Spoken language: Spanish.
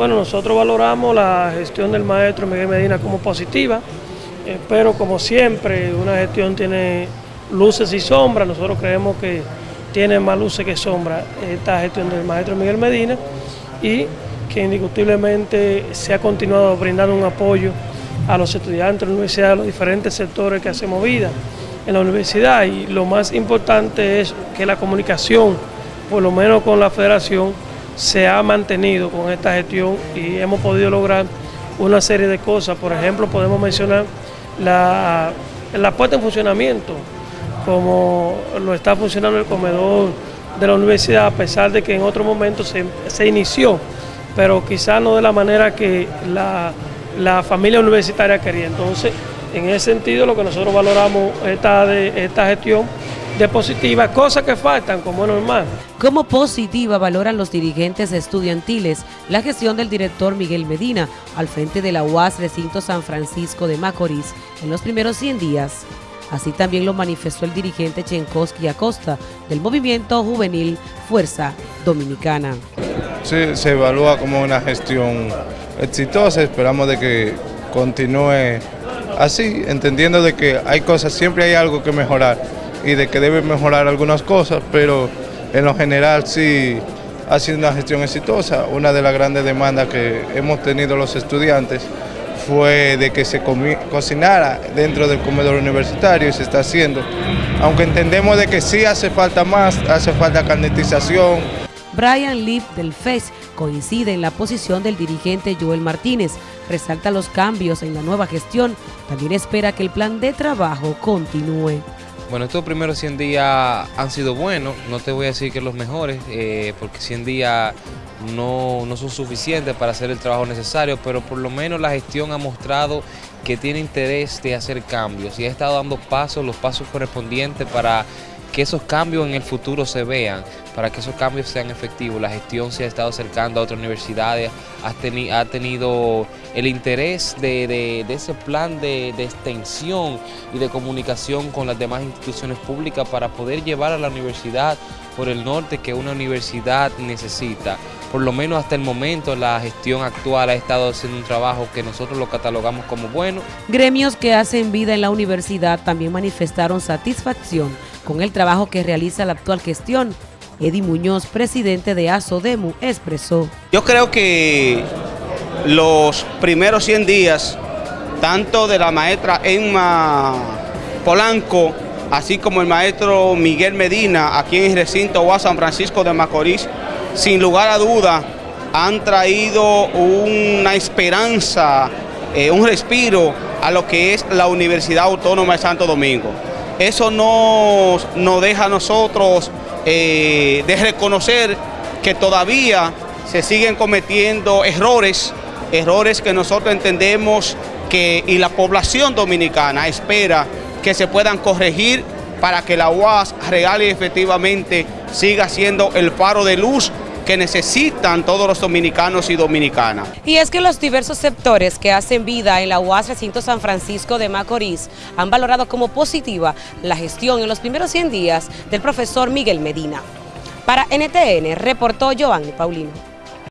Bueno, nosotros valoramos la gestión del maestro Miguel Medina como positiva, eh, pero como siempre una gestión tiene luces y sombras, nosotros creemos que tiene más luces que sombras esta gestión del maestro Miguel Medina y que indiscutiblemente se ha continuado brindando un apoyo a los estudiantes de la universidad, a los diferentes sectores que hacemos vida en la universidad. Y lo más importante es que la comunicación, por lo menos con la federación, se ha mantenido con esta gestión y hemos podido lograr una serie de cosas. Por ejemplo, podemos mencionar la, la puesta en funcionamiento, como lo está funcionando el comedor de la universidad, a pesar de que en otro momento se, se inició, pero quizás no de la manera que la, la familia universitaria quería. Entonces, en ese sentido, lo que nosotros valoramos esta, de, esta gestión de positiva, cosas que faltan como es normal. Como positiva valoran los dirigentes estudiantiles la gestión del director Miguel Medina al frente de la UAS Recinto San Francisco de Macorís en los primeros 100 días. Así también lo manifestó el dirigente Chenkowski Acosta del movimiento juvenil Fuerza Dominicana. Sí, se evalúa como una gestión exitosa, esperamos de que continúe así, entendiendo de que hay cosas, siempre hay algo que mejorar y de que debe mejorar algunas cosas, pero en lo general sí ha sido una gestión exitosa. Una de las grandes demandas que hemos tenido los estudiantes fue de que se cocinara dentro del comedor universitario y se está haciendo. Aunque entendemos de que sí hace falta más, hace falta carnetización, Brian Lip del FES coincide en la posición del dirigente Joel Martínez, resalta los cambios en la nueva gestión, también espera que el plan de trabajo continúe. Bueno, estos primeros 100 días han sido buenos, no te voy a decir que los mejores, eh, porque 100 días no, no, son suficientes para hacer el trabajo necesario, pero por lo menos la gestión ha mostrado que tiene interés de hacer cambios y ha estado dando pasos, los pasos correspondientes para que esos cambios en el futuro se vean, para que esos cambios sean efectivos. La gestión se ha estado acercando a otras universidades, ha, tenido el interés de, ese plan de, extensión y de comunicación con las demás instituciones públicas para poder llevar a la universidad por el norte que una universidad necesita. Por lo menos hasta el momento la gestión actual ha estado haciendo un trabajo que nosotros lo catalogamos como bueno. Gremios que hacen vida en la universidad también manifestaron satisfacción con el trabajo que realiza la actual gestión. Eddie Muñoz, presidente de ASODEMU, expresó. Yo creo que los primeros 100 días, tanto de la maestra Emma Polanco, así como el maestro Miguel Medina, aquí en el recinto UAS San Francisco de Macorís, sin lugar a duda, han traído una esperanza, eh, un respiro a lo que es la Universidad Autónoma de Santo Domingo eso nos, nos deja a nosotros eh, de reconocer que todavía se siguen cometiendo errores, errores que nosotros entendemos que y la población dominicana espera que se puedan corregir para que la UAS real y efectivamente siga siendo el faro de luz que necesitan todos los dominicanos y dominicanas. Y es que los diversos sectores que hacen vida en la UAS Recinto San Francisco de Macorís han valorado como positiva la gestión en los primeros 100 días del profesor Miguel Medina. Para NTN, reportó Giovanni Paulino.